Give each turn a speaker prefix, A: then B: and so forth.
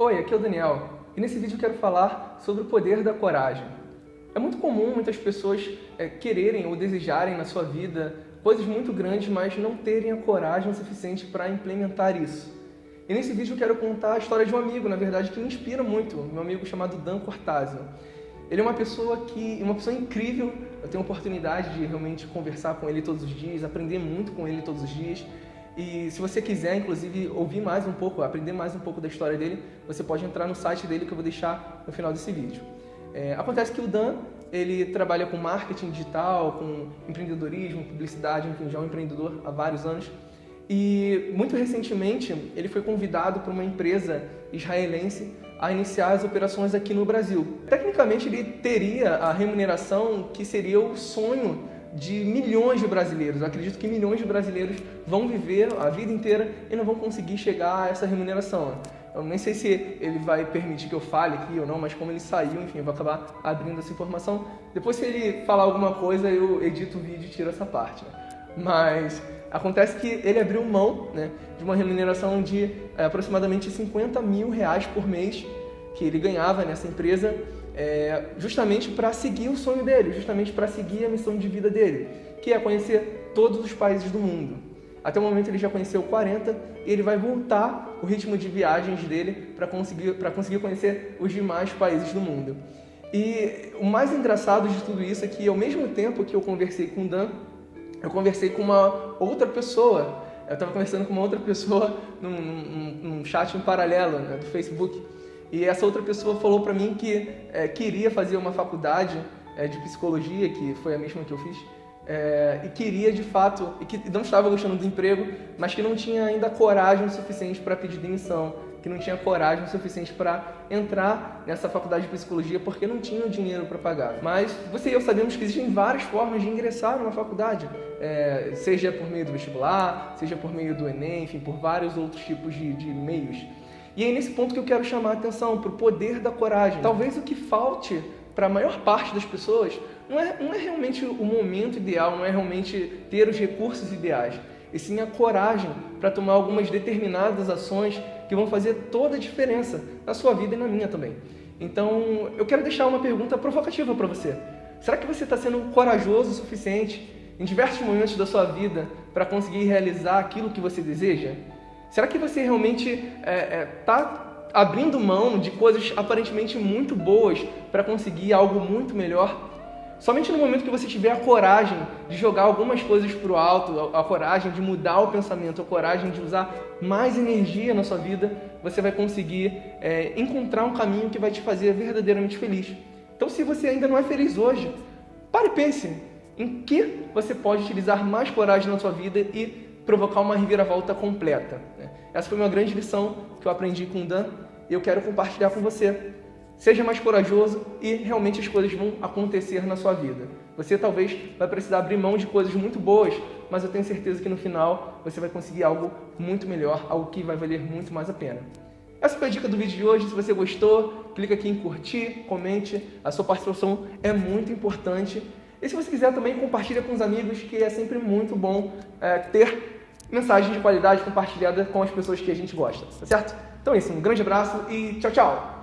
A: Oi, aqui é o Daniel e nesse vídeo eu quero falar sobre o poder da coragem. É muito comum muitas pessoas é, quererem ou desejarem na sua vida coisas muito grandes, mas não terem a coragem suficiente para implementar isso. E nesse vídeo eu quero contar a história de um amigo, na verdade, que me inspira muito, meu amigo chamado Dan Cortázio. Ele é uma pessoa que, uma pessoa incrível, eu tenho a oportunidade de realmente conversar com ele todos os dias, aprender muito com ele todos os dias. E se você quiser, inclusive, ouvir mais um pouco, aprender mais um pouco da história dele, você pode entrar no site dele que eu vou deixar no final desse vídeo. É, acontece que o Dan, ele trabalha com marketing digital, com empreendedorismo, publicidade, enfim, já é um empreendedor há vários anos. E muito recentemente ele foi convidado por uma empresa israelense a iniciar as operações aqui no Brasil. Tecnicamente ele teria a remuneração que seria o sonho de milhões de brasileiros. Eu acredito que milhões de brasileiros vão viver a vida inteira e não vão conseguir chegar a essa remuneração. Eu nem sei se ele vai permitir que eu fale aqui ou não, mas como ele saiu, enfim, eu vou acabar abrindo essa informação. Depois, se ele falar alguma coisa, eu edito o vídeo e tiro essa parte. Né? Mas Acontece que ele abriu mão né, de uma remuneração de é, aproximadamente 50 mil reais por mês que ele ganhava nessa empresa, é, justamente para seguir o sonho dele, justamente para seguir a missão de vida dele, que é conhecer todos os países do mundo. Até o momento ele já conheceu 40 e ele vai voltar o ritmo de viagens dele para conseguir, conseguir conhecer os demais países do mundo. E o mais engraçado de tudo isso é que ao mesmo tempo que eu conversei com o Dan, eu conversei com uma outra pessoa. Eu estava conversando com uma outra pessoa num, num, num chat em paralelo né, do Facebook. E essa outra pessoa falou para mim que é, queria fazer uma faculdade é, de psicologia, que foi a mesma que eu fiz, é, e queria de fato, e que não estava gostando do emprego, mas que não tinha ainda coragem suficiente para pedir demissão que não tinha coragem suficiente para entrar nessa faculdade de psicologia porque não tinha o dinheiro para pagar. Mas você e eu sabemos que existem várias formas de ingressar numa faculdade, é, seja por meio do vestibular, seja por meio do Enem, enfim, por vários outros tipos de, de meios. E é nesse ponto que eu quero chamar a atenção para o poder da coragem. Talvez o que falte para a maior parte das pessoas não é, não é realmente o momento ideal, não é realmente ter os recursos ideais, e sim a coragem para tomar algumas determinadas ações que vão fazer toda a diferença na sua vida e na minha também. Então, eu quero deixar uma pergunta provocativa para você. Será que você está sendo corajoso o suficiente em diversos momentos da sua vida para conseguir realizar aquilo que você deseja? Será que você realmente está é, é, tá abrindo mão de coisas aparentemente muito boas para conseguir algo muito melhor? Somente no momento que você tiver a coragem de jogar algumas coisas para o alto, a coragem de mudar o pensamento, a coragem de usar mais energia na sua vida, você vai conseguir é, encontrar um caminho que vai te fazer verdadeiramente feliz. Então, se você ainda não é feliz hoje, pare e pense em que você pode utilizar mais coragem na sua vida e provocar uma reviravolta completa. Né? Essa foi uma grande lição que eu aprendi com o Dan e eu quero compartilhar com você. Seja mais corajoso e realmente as coisas vão acontecer na sua vida. Você talvez vai precisar abrir mão de coisas muito boas, mas eu tenho certeza que no final você vai conseguir algo muito melhor, algo que vai valer muito mais a pena. Essa foi a dica do vídeo de hoje. Se você gostou, clica aqui em curtir, comente. A sua participação é muito importante. E se você quiser também, compartilha com os amigos, que é sempre muito bom é, ter mensagem de qualidade compartilhada com as pessoas que a gente gosta, tá certo? Então é isso, um grande abraço e tchau, tchau!